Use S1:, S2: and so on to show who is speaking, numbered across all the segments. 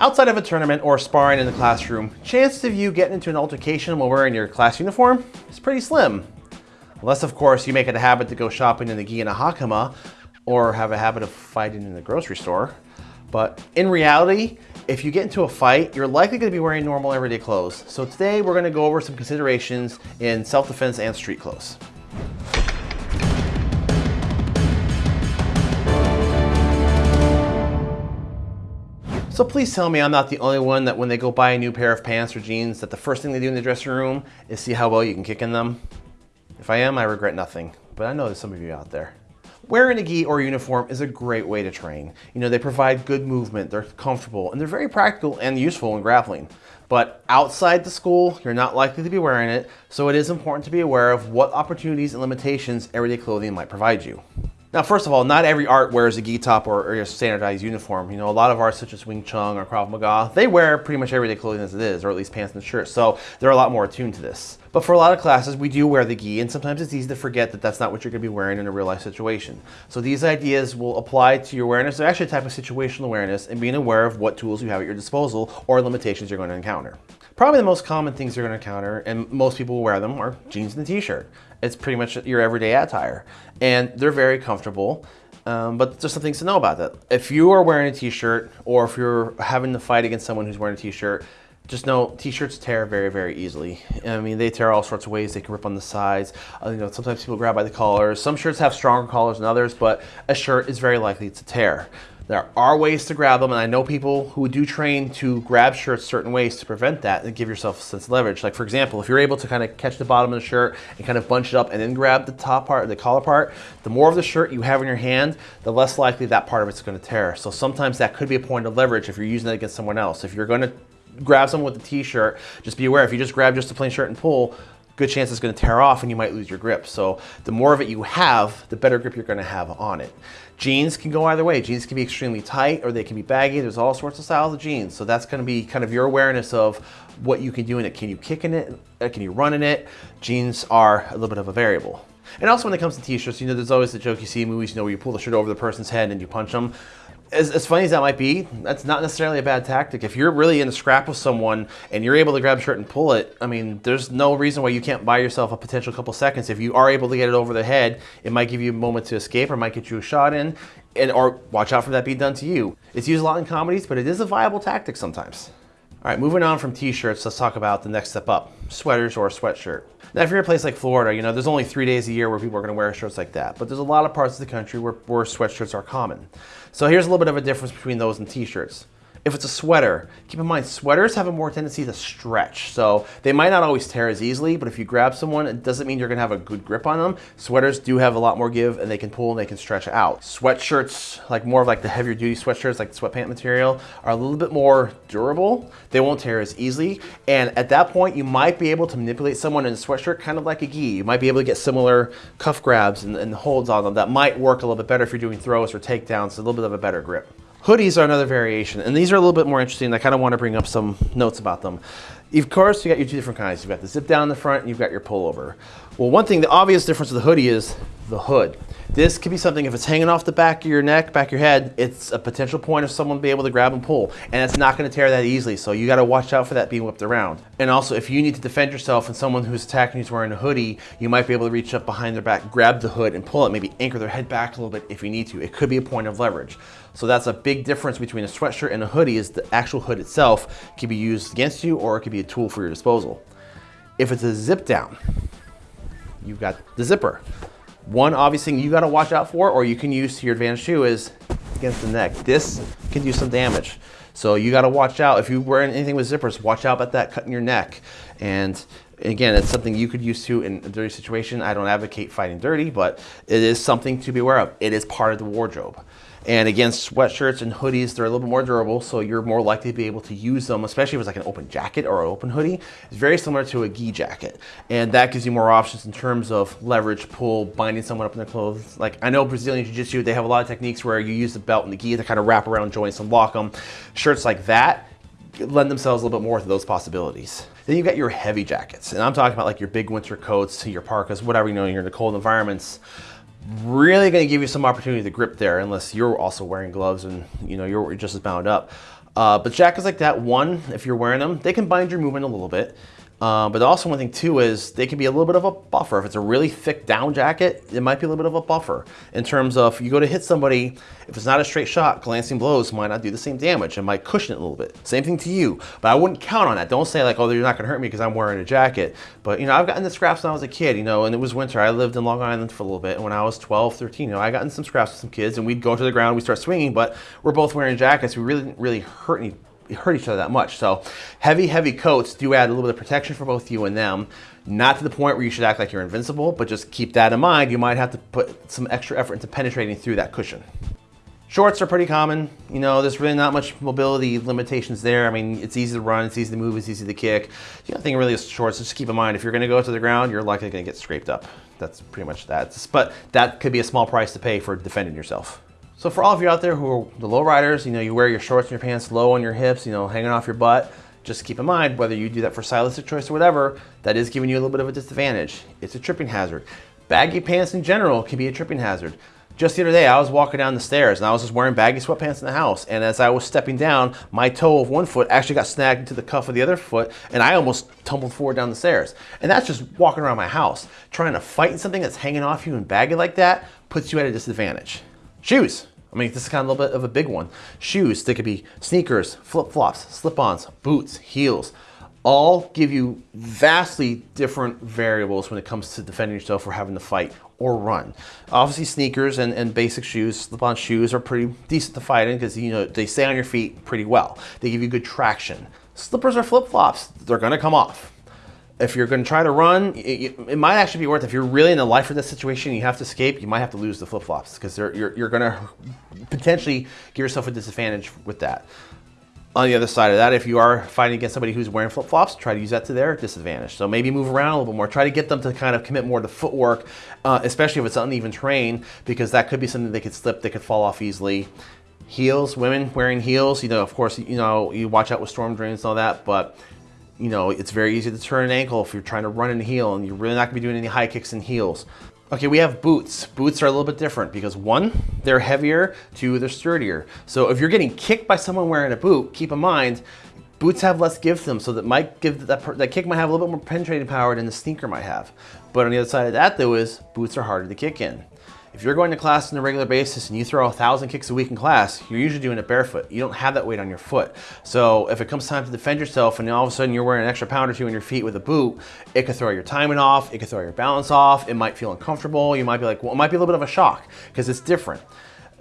S1: Outside of a tournament or sparring in the classroom, chances of you getting into an altercation while wearing your class uniform is pretty slim. Unless, of course, you make it a habit to go shopping in the gi and a hakama, or have a habit of fighting in the grocery store. But in reality, if you get into a fight, you're likely going to be wearing normal everyday clothes. So today we're going to go over some considerations in self-defense and street clothes. So please tell me I'm not the only one that when they go buy a new pair of pants or jeans that the first thing they do in the dressing room is see how well you can kick in them. If I am, I regret nothing, but I know there's some of you out there. Wearing a gi or uniform is a great way to train. You know, they provide good movement, they're comfortable, and they're very practical and useful in grappling. But outside the school, you're not likely to be wearing it, so it is important to be aware of what opportunities and limitations everyday clothing might provide you. Now, first of all, not every art wears a gi top or, or, a standardized uniform. You know, a lot of arts such as Wing Chun or Krav Maga, they wear pretty much everyday clothing as it is, or at least pants and shirts. So they're a lot more attuned to this. But for a lot of classes, we do wear the gi, and sometimes it's easy to forget that that's not what you're gonna be wearing in a real life situation. So these ideas will apply to your awareness. They're actually a type of situational awareness and being aware of what tools you have at your disposal or limitations you're gonna encounter. Probably the most common things you're gonna encounter, and most people will wear them, are jeans and a t-shirt. It's pretty much your everyday attire. And they're very comfortable, um, but just some things to know about that. If you are wearing a t-shirt, or if you're having to fight against someone who's wearing a t-shirt, just know t-shirts tear very, very easily. I mean, they tear all sorts of ways. They can rip on the sides. Uh, you know, sometimes people grab by the collars. Some shirts have stronger collars than others, but a shirt is very likely to tear. There are ways to grab them, and I know people who do train to grab shirts certain ways to prevent that and give yourself a sense of leverage. Like for example, if you're able to kind of catch the bottom of the shirt and kind of bunch it up and then grab the top part, the collar part, the more of the shirt you have in your hand, the less likely that part of it's going to tear. So sometimes that could be a point of leverage if you're using it against someone else. If you're going to grab someone with a t-shirt, just be aware if you just grab just a plain shirt and pull, good chance it's going to tear off and you might lose your grip. So the more of it you have, the better grip you're to have on it. Jeans can go either way. Jeans can be extremely tight or they can be baggy. There's all sorts of styles of jeans. So that's going to be kind of your awareness of what you can do in it. Can you kick in it? Uh, can you run in it? Jeans are a little bit of a variable. And also when it comes to t-shirts, you know, there's always the joke you see in movies, you know, where you pull the shirt over the person's head and you punch them as, as, funny as that might be, that's not necessarily a bad tactic. If you're really in a scrap with someone and you're able to grab a shirt and pull it, I mean, there's no reason why you can't buy yourself a potential couple seconds. If you are able to get it over the head, it might give you a moment to escape or might get you a shot in, and or watch out for that being done to you. It's used a lot in comedies, but it is a viable tactic sometimes. All right, moving on from t-shirts, let's talk about the next step up, sweaters or a sweatshirt. Now, if you're in a place like Florida, you know, there's only three days a year where people are gonna wear shirts like that, but there's a lot of parts of the country where, where sweatshirts are common. So here's a little bit of a difference between those and t-shirts. If it's a sweater, keep in mind sweaters have a more tendency to stretch. So they might not always tear as easily, but if you grab someone, it doesn't mean you're gonna have a good grip on them. Sweaters do have a lot more give and they can pull and they can stretch out. Sweatshirts, like more of like the heavier duty sweatshirts, like sweatpant material, are a little bit more durable. They won't tear as easily. And at that point, you might be able to manipulate someone in a sweatshirt kind of like a gi. You might be able to get similar cuff grabs and, and holds on them that might work a little bit better if you're doing throws or takedowns, a little bit of a better grip. Hoodies are another variation, and these are a little bit more interesting. I kind of want to bring up some notes about them. Of course, you got your two different kinds. You've got the zip down in the front, and you've got your pullover. Well, one thing, the obvious difference of the hoodie is the hood. This could be something, if it's hanging off the back of your neck, back of your head, it's a potential point of someone be able to grab and pull. And it's not gonna tear that easily, so you gotta watch out for that being whipped around. And also, if you need to defend yourself and someone who's attacking you is wearing a hoodie, you might be able to reach up behind their back, grab the hood and pull it, maybe anchor their head back a little bit if you need to. It could be a point of leverage. So that's a big difference between a sweatshirt and a hoodie is the actual hood itself can be used against you or it could be a tool for your disposal. If it's a zip down, you've got the zipper. One obvious thing you gotta watch out for or you can use to your advantage too is against the neck. This can do some damage. So you gotta watch out. If you wear anything with zippers, watch out about that cutting your neck. And again, it's something you could use to in a dirty situation. I don't advocate fighting dirty, but it is something to be aware of. It is part of the wardrobe. And again, sweatshirts and hoodies, they're a little bit more durable, so you're more likely to be able to use them, especially if it's like an open jacket or an open hoodie. It's very similar to a gi jacket. And that gives you more options in terms of leverage, pull, binding someone up in their clothes. Like I know Brazilian Jiu-Jitsu, they have a lot of techniques where you use the belt and the gi to kind of wrap around joints and lock them. Shirts like that lend themselves a little bit more to those possibilities. Then you've got your heavy jackets. And I'm talking about like your big winter coats, your parkas, whatever, you know, you're in the cold environments really going to give you some opportunity to grip there unless you're also wearing gloves and you know you're just as bound up. Uh, but jackets like that, one, if you're wearing them, they can bind your movement a little bit. Uh, but also one thing too is they can be a little bit of a buffer. If it's a really thick down jacket, it might be a little bit of a buffer in terms of you go to hit somebody, if it's not a straight shot, glancing blows might not do the same damage and might cushion it a little bit. Same thing to you, but I wouldn't count on that. Don't say like, oh, you're not gonna hurt me because I'm wearing a jacket. But you know, I've gotten the scraps when I was a kid, you know, and it was winter. I lived in Long Island for a little bit. And when I was 12, 13, you know, I got in some scraps with some kids and we'd go to the ground, we start swinging, but we're both wearing jackets. We really didn't really hurt any hurt each other that much. So heavy, heavy coats do add a little bit of protection for both you and them. Not to the point where you should act like you're invincible, but just keep that in mind. You might have to put some extra effort into penetrating through that cushion. Shorts are pretty common. You know, there's really not much mobility limitations there. I mean, it's easy to run, it's easy to move, it's easy to kick. The only thing really is shorts. Just keep in mind, if you're gonna go to the ground, you're likely gonna get scraped up. That's pretty much that. But that could be a small price to pay for defending yourself. So for all of you out there who are the low riders, you know, you wear your shorts and your pants low on your hips, you know, hanging off your butt, just keep in mind, whether you do that for stylistic choice or whatever, that is giving you a little bit of a disadvantage. It's a tripping hazard. Baggy pants in general can be a tripping hazard. Just the other day, I was walking down the stairs and I was just wearing baggy sweatpants in the house. And as I was stepping down, my toe of one foot actually got snagged into the cuff of the other foot and I almost tumbled forward down the stairs. And that's just walking around my house. Trying to fight something that's hanging off you and baggy like that puts you at a disadvantage. Shoes. I mean, this is kind of a little bit of a big one. Shoes, they could be sneakers, flip-flops, slip-ons, boots, heels, all give you vastly different variables when it comes to defending yourself or having to fight or run. Obviously sneakers and, and basic shoes, slip-on shoes are pretty decent to fight in because you know they stay on your feet pretty well. They give you good traction. Slippers or flip-flops, they're gonna come off if you're going to try to run, it, it, might actually be worth. If you're really in the life or death situation, you have to escape, you might have to lose the flip-flops because you're, you're going to potentially give yourself a disadvantage with that. On the other side of that, if you are fighting against somebody who's wearing flip-flops, try to use that to their disadvantage. So maybe move around a little bit more. Try to get them to kind of commit more to footwork, uh, especially if it's uneven terrain, because that could be something they could slip, they could fall off easily. Heels, women wearing heels, you know, of course, you know, you watch out with storm drains and all that, but you know, it's very easy to turn an ankle if you're trying to run in heel and you're really not gonna be doing any high kicks in heels. Okay, we have boots. Boots are a little bit different because one, they're heavier, two, they're sturdier. So if you're getting kicked by someone wearing a boot, keep in mind, boots have less give to them, so that might give that, that kick might have a little bit more penetrating power than the sneaker might have. But on the other side of that though is boots are harder to kick in. If you're going to class on a regular basis and you throw a thousand kicks a week in class, you're usually doing it barefoot. You don't have that weight on your foot. So if it comes time to defend yourself and all of a sudden you're wearing an extra pound or two on your feet with a boot, it could throw your timing off, it could throw your balance off, it might feel uncomfortable, you might be like, well, it might be a little bit of a shock because it's different.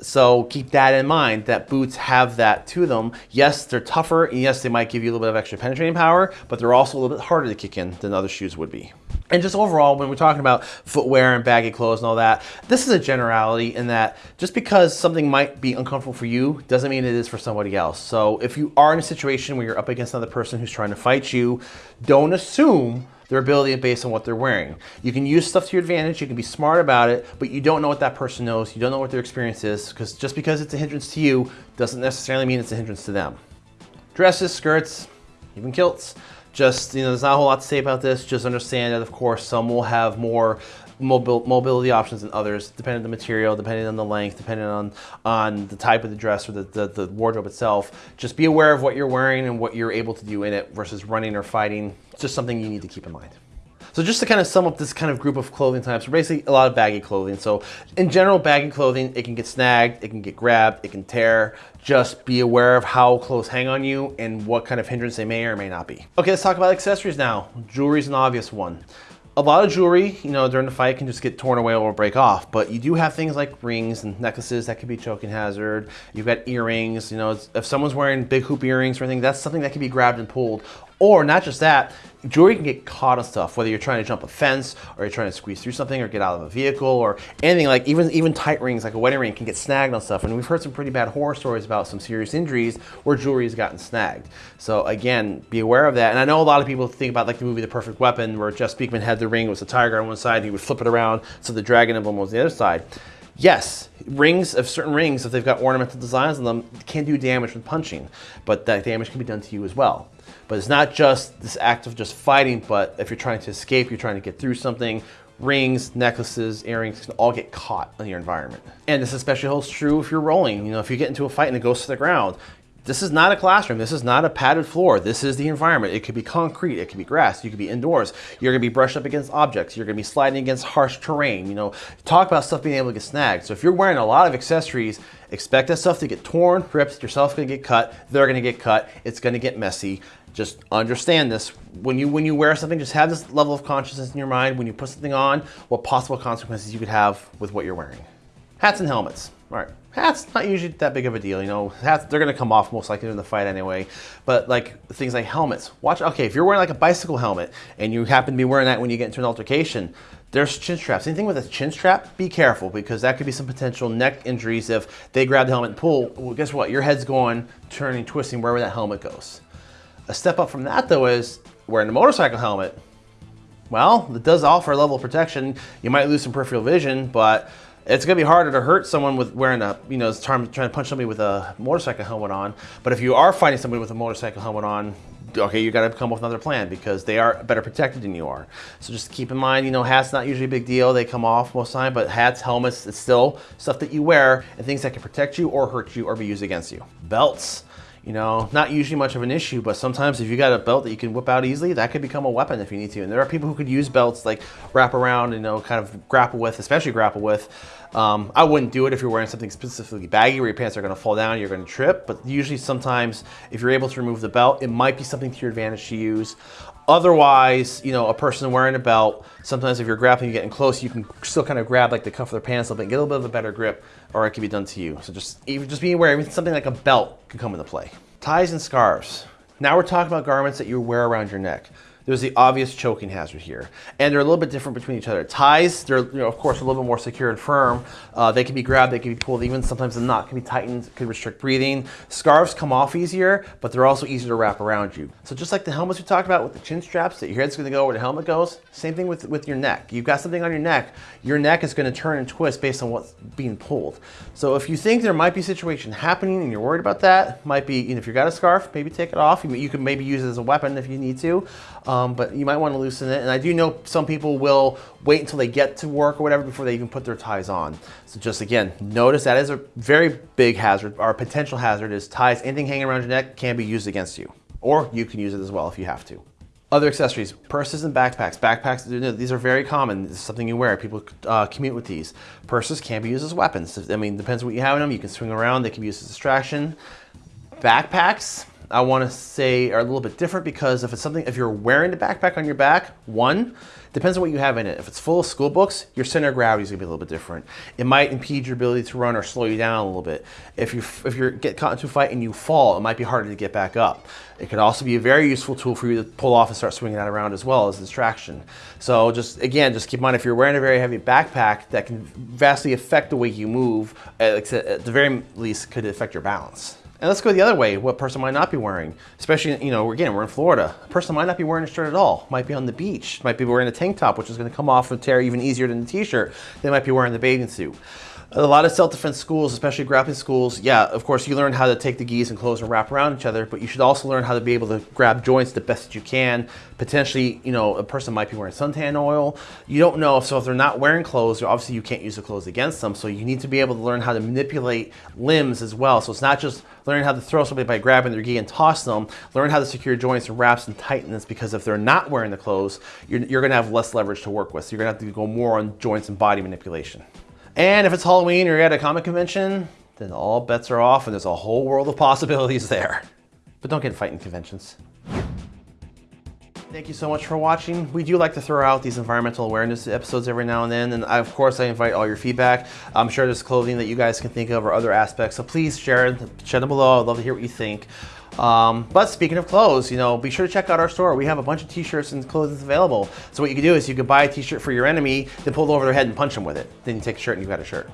S1: So keep that in mind, that boots have that to them. Yes, they're tougher, and yes, they might give you a little bit of extra penetrating power, but they're also a little bit harder to kick in than other shoes would be. And just overall, when we're talking about footwear and baggy clothes and all that, this is a generality in that just because something might be uncomfortable for you doesn't mean it is for somebody else. So if you are in a situation where you're up against another person who's trying to fight you, don't assume their ability based on what they're wearing. You can use stuff to your advantage, you can be smart about it, but you don't know what that person knows, you don't know what their experience is, because just because it's a hindrance to you doesn't necessarily mean it's a hindrance to them. Dresses, skirts, even kilts, just, you know, there's not a whole lot to say about this, just understand that of course some will have more mobil mobility options than others, depending on the material, depending on the length, depending on, on the type of the dress or the, the, the wardrobe itself. Just be aware of what you're wearing and what you're able to do in it versus running or fighting. It's just something you need to keep in mind. So just to kind of sum up this kind of group of clothing types, basically a lot of baggy clothing. So in general, baggy clothing, it can get snagged, it can get grabbed, it can tear. Just be aware of how clothes hang on you and what kind of hindrance they may or may not be. Okay, let's talk about accessories now. Jewelry is an obvious one a lot of jewelry, you know, during the fight can just get torn away or break off, but you do have things like rings and necklaces that could be choking hazard. You've got earrings, you know, if someone's wearing big hoop earrings or anything, that's something that can be grabbed and pulled. Or not just that, jewelry can get caught on stuff, whether you're trying to jump a fence or you're trying to squeeze through something or get out of a vehicle or anything like even, even tight rings like a wedding ring can get snagged on stuff. And we've heard some pretty bad horror stories about some serious injuries where jewelry has gotten snagged. So again, be aware of that. And I know a lot of people think about like the movie The Perfect Weapon where Jeff Speakman had the ring, was a tiger on one side, and he would flip it around so the dragon emblem was the other side. Yes, rings of certain rings, if they've got ornamental designs on them, can do damage with punching, but that damage can be done to you as well. But it's not just this act of just fighting, but if you're trying to escape, you're trying to get through something, rings, necklaces, earrings can all get caught in your environment. And this especially holds true if you're rolling. You know, if you get into a fight and it goes to the ground, This is not a classroom. This is not a padded floor. This is the environment. It could be concrete. It could be grass. You could be indoors. You're going to be brushed up against objects. You're going to be sliding against harsh terrain. You know, talk about stuff being able to get snagged. So if you're wearing a lot of accessories, expect that stuff to get torn, ripped. Yourself going to get cut. They're going to get cut. It's going to get messy. Just understand this. When you when you wear something, just have this level of consciousness in your mind. When you put something on, what possible consequences you could have with what you're wearing. Hats and helmets. All right. Hats, not usually that big of a deal, you know. They're gonna come off most likely in the fight anyway. But like things like helmets, watch, okay, if you're wearing like a bicycle helmet and you happen to be wearing that when you get into an altercation, there's chin straps. Anything with a chin strap, be careful because that could be some potential neck injuries if they grab the helmet and pull. Well, guess what? Your head's going, turning, twisting wherever that helmet goes. A step up from that though is wearing a motorcycle helmet. Well, it does offer a level of protection. You might lose some peripheral vision, but it's gonna be harder to hurt someone with wearing a, you know, trying, trying to punch somebody with a motorcycle helmet on. But if you are fighting somebody with a motorcycle helmet on, okay, you gotta come up with another plan because they are better protected than you are. So just keep in mind, you know, hats not usually a big deal. They come off most of the time, but hats, helmets, it's still stuff that you wear and things that can protect you or hurt you or be used against you. Belts. You know, not usually much of an issue, but sometimes if you got a belt that you can whip out easily, that could become a weapon if you need to. And there are people who could use belts like wrap around, you know, kind of grapple with, especially grapple with. Um, I wouldn't do it if you're wearing something specifically baggy where your pants are going to fall down, you're going to trip. But usually, sometimes if you're able to remove the belt, it might be something to your advantage to use. Otherwise, you know, a person wearing a belt, sometimes if you're grappling, you're getting close, you can still kind of grab like the cuff of their pants a little bit get a little bit of a better grip, or it can be done to you. So just even just being aware, something like a belt can come into play. Ties and scarves. Now we're talking about garments that you wear around your neck there's the obvious choking hazard here. And they're a little bit different between each other. Ties, they're, you know, of course, a little bit more secure and firm. Uh, they can be grabbed, they can be pulled, even sometimes the knot can be tightened, could restrict breathing. Scarves come off easier, but they're also easier to wrap around you. So just like the helmets we talked about with the chin straps, that your head's gonna go where the helmet goes, same thing with, with your neck. You've got something on your neck, your neck is gonna turn and twist based on what's being pulled. So if you think there might be a situation happening and you're worried about that, might be, you know, if you've got a scarf, maybe take it off. You, you can maybe use it as a weapon if you need to, but you might want to loosen it. And I do know some people will wait until they get to work or whatever before they even put their ties on. So just again, notice that is a very big hazard, or potential hazard is ties. Anything hanging around your neck can be used against you. Or you can use it as well if you have to. Other accessories, purses and backpacks. Backpacks, these are very common. This is something you wear. People uh, commute with these. Purses can be used as weapons. I mean, depends what you have in them. You can swing around. They can be used as distraction. Backpacks, I want to say are a little bit different because if it's something, if you're wearing a backpack on your back, one, depends on what you have in it. If it's full of school books, your center of gravity is gonna be a little bit different. It might impede your ability to run or slow you down a little bit. If you if you get caught into a fight and you fall, it might be harder to get back up. It could also be a very useful tool for you to pull off and start swinging that around as well as distraction. So just again, just keep in mind if you're wearing a very heavy backpack, that can vastly affect the way you move. At the very least, could affect your balance. And let's go the other way. What person might not be wearing? Especially, you know, again, we're in Florida. A person might not be wearing a shirt at all. Might be on the beach. Might be wearing a tank top, which is going to come off and tear even easier than the t-shirt. They might be wearing the bathing suit a lot of self-defense schools, especially grappling schools, yeah, of course you learn how to take the gis and close and wrap around each other, but you should also learn how to be able to grab joints the best that you can. Potentially, you know, a person might be wearing suntan oil. You don't know, so if they're not wearing clothes, obviously you can't use the clothes against them, so you need to be able to learn how to manipulate limbs as well. So it's not just learning how to throw somebody by grabbing their gi and toss them, learn how to secure joints and wraps and tightness because if they're not wearing the clothes, you're, you're gonna have less leverage to work with. So you're gonna have to go more on joints and body manipulation. And if it's Halloween or you're at a comic convention, then all bets are off and there's a whole world of possibilities there. But don't get fighting conventions. Thank you so much for watching. We do like to throw out these environmental awareness episodes every now and then, and I, of course I invite all your feedback. I'm sure there's clothing that you guys can think of or other aspects, so please share, share them below. I'd love to hear what you think. Um, but speaking of clothes, you know, be sure to check out our store. We have a bunch of t-shirts and clothes available. So what you can do is you can buy a t-shirt for your enemy, then pull it over their head and punch them with it. Then you take a shirt and you've got a shirt.